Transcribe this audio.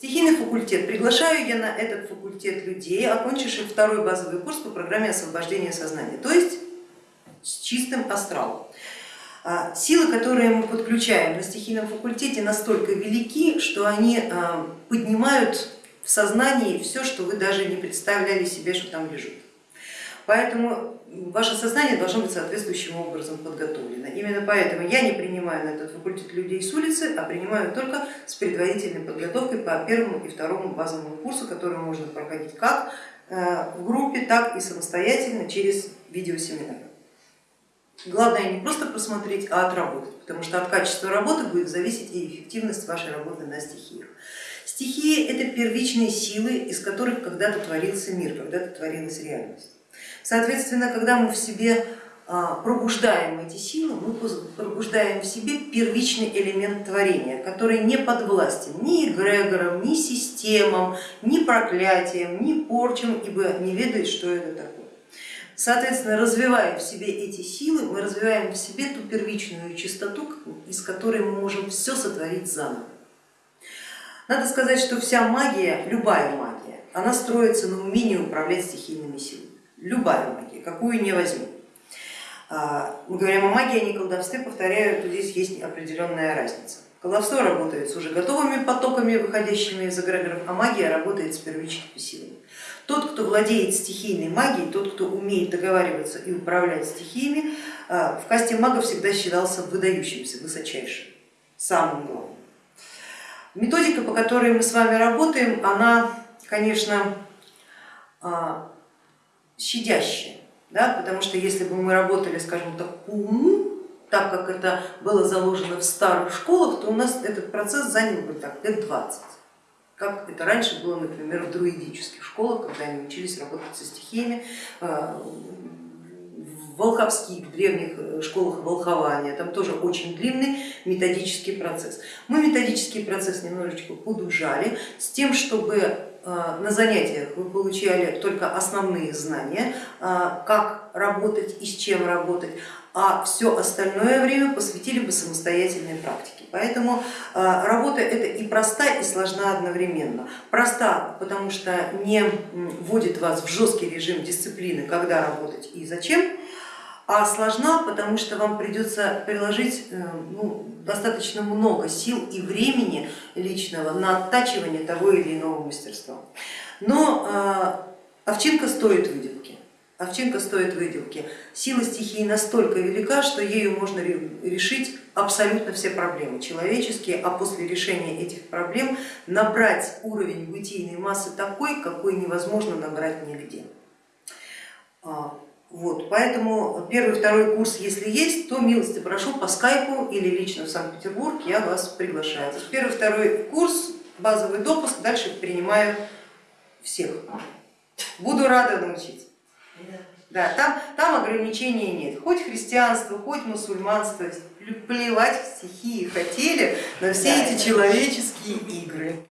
Стихийный факультет. Приглашаю я на этот факультет людей, окончивших второй базовый курс по программе освобождения сознания, то есть с чистым астралом. А, силы, которые мы подключаем на стихийном факультете, настолько велики, что они а, поднимают в сознании все, что вы даже не представляли себе, что там лежит. Поэтому ваше сознание должно быть соответствующим образом подготовлено. Именно поэтому я не принимаю на этот факультет людей с улицы, а принимаю только с предварительной подготовкой по первому и второму базовому курсу, который можно проходить как э, в группе, так и самостоятельно через видеосеминар. Главное не просто просмотреть, а отработать, потому что от качества работы будет зависеть и эффективность вашей работы на стихиях. Стихии это первичные силы, из которых когда-то творился мир, когда-то творилась реальность. Соответственно, когда мы в себе а, пробуждаем эти силы, мы пробуждаем в себе первичный элемент творения, который не подвластен ни эгрегорам, ни системам, ни проклятиям, ни порчам, ибо не ведает, что это такое. Соответственно, развивая в себе эти силы, мы развиваем в себе ту первичную чистоту, из которой мы можем все сотворить заново. Надо сказать, что вся магия, любая магия, она строится на умении управлять стихийными силами любая магия, какую не возьми. А, мы говорим о магии, а не колдовстве, повторяю, здесь есть определенная разница. Колдовство работает с уже готовыми потоками, выходящими из эгрегоров, а магия работает с первичными силами. Тот, кто владеет стихийной магией, тот, кто умеет договариваться и управлять стихиями, а, в касте магов всегда считался выдающимся, высочайшим, самым главным. Методика, по которой мы с вами работаем, она, конечно, щадящее, да, потому что если бы мы работали, скажем так, по уму, так как это было заложено в старых школах, то у нас этот процесс занял бы так, лет 20 как это раньше было, например, в друидических школах, когда они учились работать со стихиями, э, в волховских древних э, школах волхования, там тоже очень длинный методический процесс. Мы методический процесс немножечко подужали с тем, чтобы на занятиях вы получали только основные знания, э, как работать и с чем работать, а все остальное время посвятили бы самостоятельной практике. Поэтому э, работа это и проста, и сложна одновременно. Проста, потому что не вводит вас в жесткий режим дисциплины, когда работать и зачем, а сложна, потому что вам придется приложить э, ну, достаточно много сил и времени личного на оттачивание того или иного мастерства. Но э, овчинка стоит выделки. Овчинка стоит выделки. Сила стихии настолько велика, что ею можно решить абсолютно все проблемы человеческие, а после решения этих проблем набрать уровень бытийной массы такой, какой невозможно набрать нигде. Вот, поэтому первый, второй курс, если есть, то милости прошу по скайпу или лично в Санкт-Петербург, я вас приглашаю. То есть первый, второй курс, базовый допуск, дальше принимаю всех. Буду рада научить. Да, там, там ограничений нет, хоть христианство, хоть мусульманство, плевать в стихии хотели на все эти человеческие игры.